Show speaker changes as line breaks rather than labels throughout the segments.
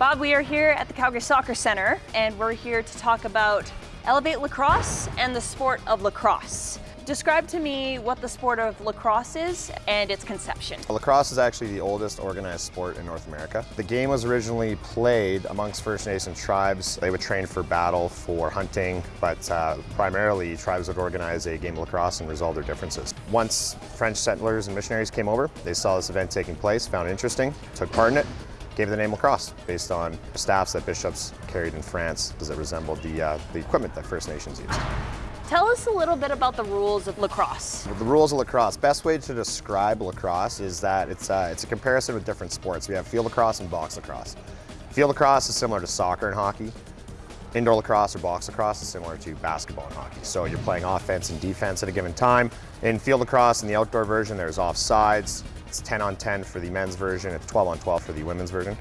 Bob, we are here at the Calgary Soccer Center and we're here to talk about Elevate Lacrosse and the sport of lacrosse. Describe to me what the sport of lacrosse is and its conception.
Lacrosse is actually the oldest organized sport in North America. The game was originally played amongst First Nation tribes. They would train for battle, for hunting, but uh, primarily tribes would organize a game of lacrosse and resolve their differences. Once French settlers and missionaries came over, they saw this event taking place, found it interesting, took part in it, gave the name lacrosse based on staffs that bishops carried in France as it resembled the, uh, the equipment that First Nations used.
Tell us a little bit about the rules of lacrosse.
The rules of lacrosse, best way to describe lacrosse is that it's, uh, it's a comparison with different sports. We have field lacrosse and box lacrosse. Field lacrosse is similar to soccer and hockey. Indoor lacrosse or box lacrosse is similar to basketball and hockey. So you're playing offense and defense at a given time. In field lacrosse, in the outdoor version, there's offsides, it's 10 on 10 for the men's version, it's 12 on 12 for the women's version.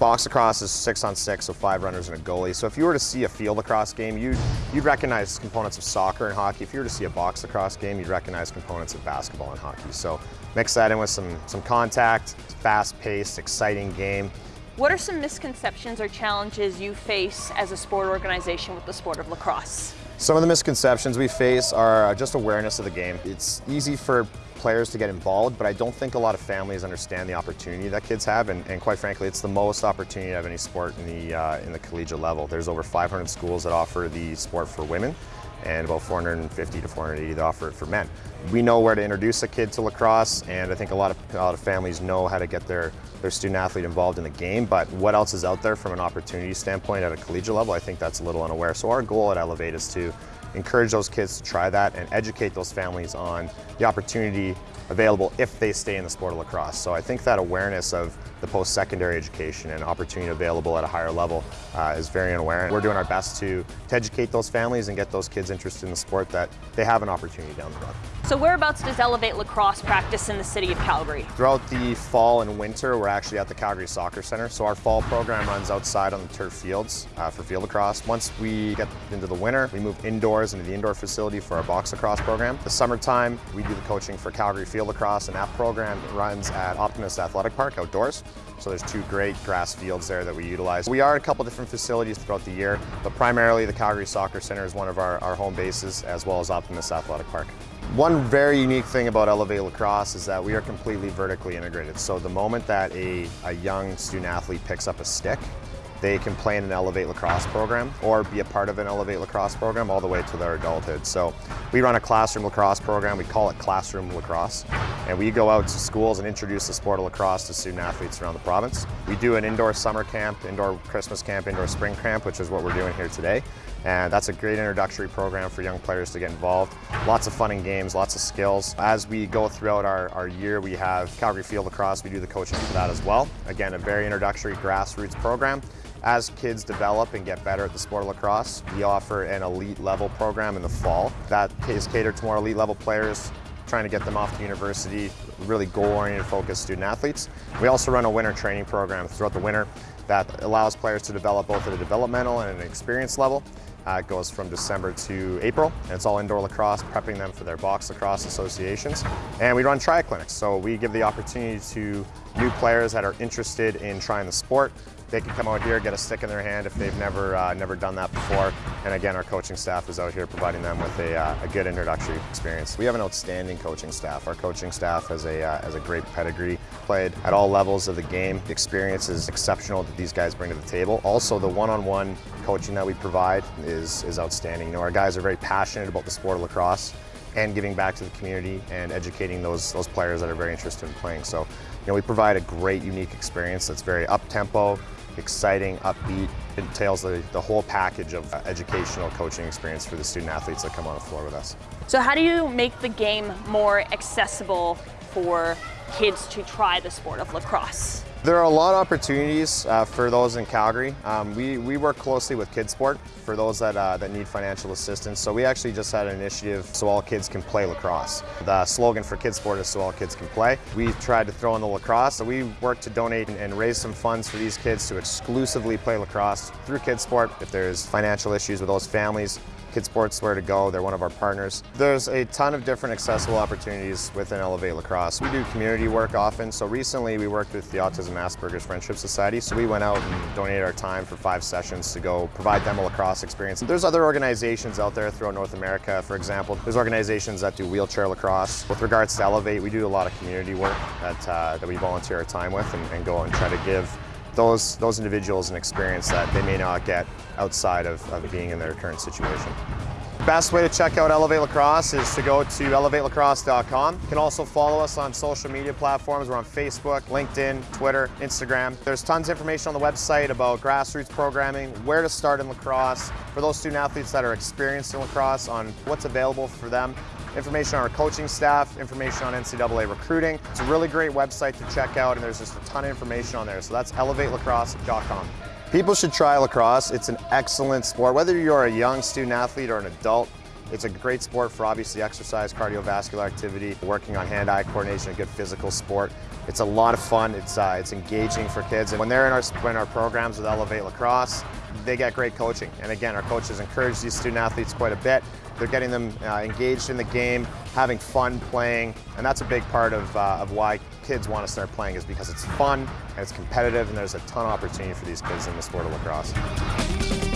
Box lacrosse is 6 on 6, so five runners and a goalie. So if you were to see a field lacrosse game, you'd, you'd recognize components of soccer and hockey. If you were to see a box lacrosse game, you'd recognize components of basketball and hockey. So mix that in with some, some contact, fast-paced, exciting game.
What are some misconceptions or challenges you face as a sport organization with the sport of lacrosse?
Some of the misconceptions we face are just awareness of the game. It's easy for players to get involved, but I don't think a lot of families understand the opportunity that kids have, and, and quite frankly, it's the most opportunity of any sport in the, uh, in the collegiate level. There's over 500 schools that offer the sport for women, and about 450 to 480 that offer it for men. We know where to introduce a kid to lacrosse, and I think a lot of, a lot of families know how to get their, their student athlete involved in the game, but what else is out there from an opportunity standpoint at a collegiate level, I think that's a little unaware. So our goal at Elevate is to encourage those kids to try that and educate those families on the opportunity available if they stay in the sport of lacrosse. So I think that awareness of the post-secondary education and opportunity available at a higher level uh, is very unaware. And we're doing our best to, to educate those families and get those kids interested in the sport that they have an opportunity down the road.
So whereabouts does Elevate Lacrosse practice in the city of Calgary?
Throughout the fall and winter, we're actually at the Calgary Soccer Center. So our fall program runs outside on the turf fields uh, for field lacrosse. Once we get into the winter, we move indoors into the indoor facility for our box lacrosse program. The summertime, we do the coaching for Calgary Field Lacrosse, and that program runs at Optimist Athletic Park outdoors. So there's two great grass fields there that we utilize. We are at a couple different facilities throughout the year, but primarily the Calgary Soccer Center is one of our, our home bases, as well as Optimist Athletic Park. One very unique thing about Elevate Lacrosse is that we are completely vertically integrated. So the moment that a, a young student athlete picks up a stick, they can play in an Elevate Lacrosse program or be a part of an Elevate Lacrosse program all the way to their adulthood. So we run a classroom lacrosse program, we call it Classroom Lacrosse, and we go out to schools and introduce the sport of lacrosse to student athletes around the province. We do an indoor summer camp, indoor Christmas camp, indoor spring camp, which is what we're doing here today. And that's a great introductory program for young players to get involved. Lots of fun and games, lots of skills. As we go throughout our, our year, we have Calgary Field Lacrosse. We do the coaching for that as well. Again, a very introductory grassroots program. As kids develop and get better at the sport of lacrosse, we offer an elite level program in the fall that is catered to more elite level players, trying to get them off to university, really goal-oriented focused student athletes. We also run a winter training program throughout the winter that allows players to develop both at a developmental and an experience level. Uh, it goes from December to April, and it's all indoor lacrosse, prepping them for their box lacrosse associations. And we run tri-clinics, so we give the opportunity to new players that are interested in trying the sport they can come out here, get a stick in their hand if they've never uh, never done that before. And again, our coaching staff is out here providing them with a, uh, a good introductory experience. We have an outstanding coaching staff. Our coaching staff has a, uh, has a great pedigree, played at all levels of the game. The experience is exceptional that these guys bring to the table. Also, the one-on-one -on -one coaching that we provide is, is outstanding. You know, our guys are very passionate about the sport of lacrosse and giving back to the community and educating those, those players that are very interested in playing. So, you know, we provide a great, unique experience that's very up-tempo, exciting, upbeat. It entails the, the whole package of uh, educational coaching experience for the student athletes that come on the floor with us.
So how do you make the game more accessible for kids to try the sport of lacrosse?
There are a lot of opportunities uh, for those in Calgary. Um, we, we work closely with KidSport for those that, uh, that need financial assistance. So we actually just had an initiative so all kids can play lacrosse. The slogan for KidSport is so all kids can play. We tried to throw in the lacrosse, so we worked to donate and, and raise some funds for these kids to exclusively play lacrosse through KidSport. If there's financial issues with those families, KidSport's where to go. They're one of our partners. There's a ton of different accessible opportunities within Elevate Lacrosse. We do community work often. So recently we worked with the Autism Asperger's Friendship Society. So we went out and donated our time for five sessions to go provide them a lacrosse experience. There's other organizations out there throughout North America. For example, there's organizations that do wheelchair lacrosse. With regards to Elevate, we do a lot of community work that, uh, that we volunteer our time with and, and go and try to give those, those individuals an experience that they may not get outside of, of being in their current situation. Best way to check out Elevate Lacrosse is to go to elevatelacrosse.com. You can also follow us on social media platforms. We're on Facebook, LinkedIn, Twitter, Instagram. There's tons of information on the website about grassroots programming, where to start in lacrosse, for those student athletes that are experienced in lacrosse on what's available for them, information on our coaching staff, information on NCAA recruiting. It's a really great website to check out and there's just a ton of information on there. So that's elevatelacrosse.com. People should try lacrosse. It's an excellent sport. Whether you're a young student athlete or an adult, it's a great sport for obviously exercise, cardiovascular activity, working on hand-eye coordination, a good physical sport. It's a lot of fun. It's, uh, it's engaging for kids. And when they're in our, in our programs with Elevate Lacrosse, they get great coaching. And again, our coaches encourage these student athletes quite a bit. They're getting them uh, engaged in the game, having fun playing, and that's a big part of, uh, of why kids want to start playing is because it's fun and it's competitive and there's a ton of opportunity for these kids in the sport of lacrosse.